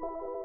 you